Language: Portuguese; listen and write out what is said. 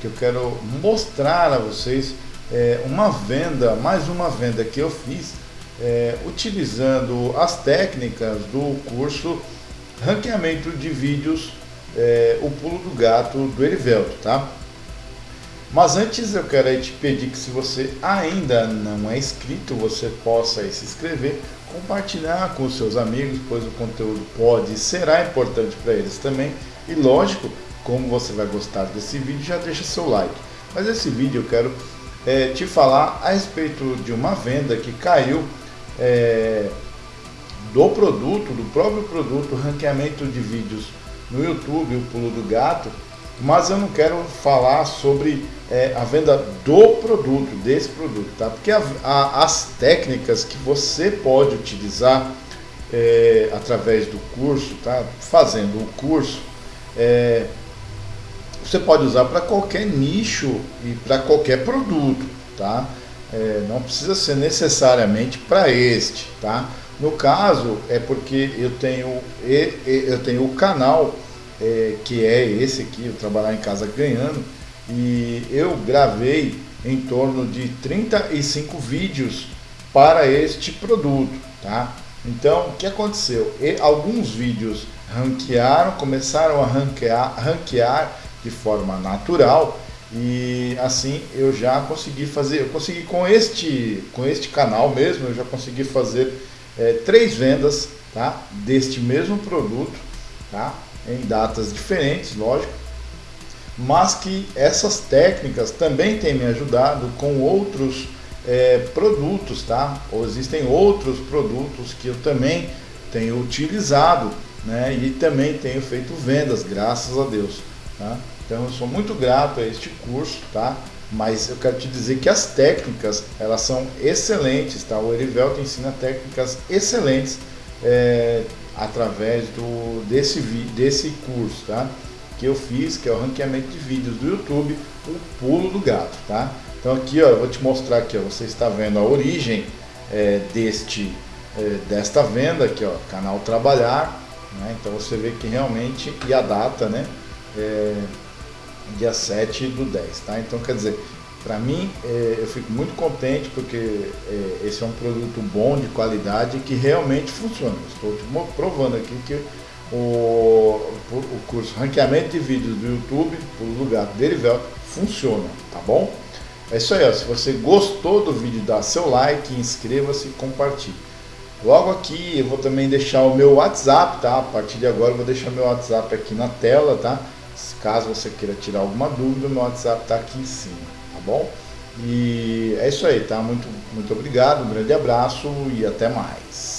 que eu quero mostrar a vocês é, uma venda, mais uma venda que eu fiz é, utilizando as técnicas do curso Ranqueamento de Vídeos, é, o pulo do gato do Erivelto, tá? Mas antes eu quero te pedir que se você ainda não é inscrito, você possa se inscrever, compartilhar com seus amigos, pois o conteúdo pode e será importante para eles também. E lógico, como você vai gostar desse vídeo, já deixa seu like. Mas esse vídeo eu quero é, te falar a respeito de uma venda que caiu é, do produto, do próprio produto, ranqueamento de vídeos no YouTube, o pulo do gato, mas eu não quero falar sobre é, a venda do produto, desse produto, tá? Porque a, a, as técnicas que você pode utilizar é, através do curso, tá? Fazendo o curso, é, você pode usar para qualquer nicho e para qualquer produto, tá? É, não precisa ser necessariamente para este, tá? No caso é porque eu tenho eu tenho o canal é, que é esse aqui, Trabalhar em Casa Ganhando, e eu gravei em torno de 35 vídeos para este produto, tá? Então, o que aconteceu? E, alguns vídeos ranquearam, começaram a ranquear, ranquear de forma natural e assim eu já consegui fazer, eu consegui com este, com este canal mesmo, eu já consegui fazer é, três vendas tá? deste mesmo produto, tá? em datas diferentes, lógico, mas que essas técnicas também têm me ajudado com outros é, produtos, tá? Ou existem outros produtos que eu também tenho utilizado, né? E também tenho feito vendas, graças a Deus, tá? Então eu sou muito grato a este curso, tá? Mas eu quero te dizer que as técnicas, elas são excelentes, tá? O Erivelto ensina técnicas excelentes é, através do, desse, desse curso, tá? Que eu fiz, que é o ranqueamento de vídeos do YouTube, o pulo do gato, tá? Então aqui, ó, eu vou te mostrar aqui, ó, você está vendo a origem é, deste, é, desta venda aqui, ó, canal Trabalhar, né? Então você vê que realmente, e a data, né? É, dia 7 do 10, tá? Então, quer dizer, para mim, é, eu fico muito contente porque é, esse é um produto bom, de qualidade, que realmente funciona. Estou provando aqui que o, o curso Ranqueamento de Vídeos do YouTube, o lugar Derivel, funciona, tá bom? É isso aí, ó. se você gostou do vídeo, dá seu like, inscreva-se e compartilhe. Logo aqui eu vou também deixar o meu WhatsApp, tá? A partir de agora eu vou deixar meu WhatsApp aqui na tela, tá? Caso você queira tirar alguma dúvida, meu WhatsApp está aqui em cima, tá bom? E é isso aí, tá? Muito, muito obrigado, um grande abraço e até mais.